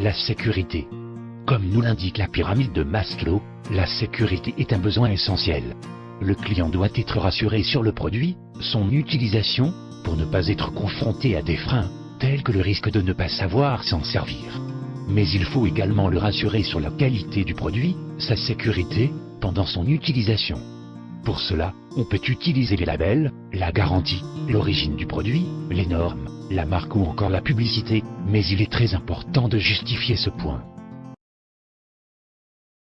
la sécurité. Comme nous l'indique la pyramide de Maslow, la sécurité est un besoin essentiel. Le client doit être rassuré sur le produit, son utilisation, pour ne pas être confronté à des freins, tels que le risque de ne pas savoir s'en servir. Mais il faut également le rassurer sur la qualité du produit, sa sécurité, pendant son utilisation. Pour cela, on peut utiliser les labels, la garantie, l'origine du produit, les normes, la marque ou encore la publicité, mais il est très important de justifier ce point.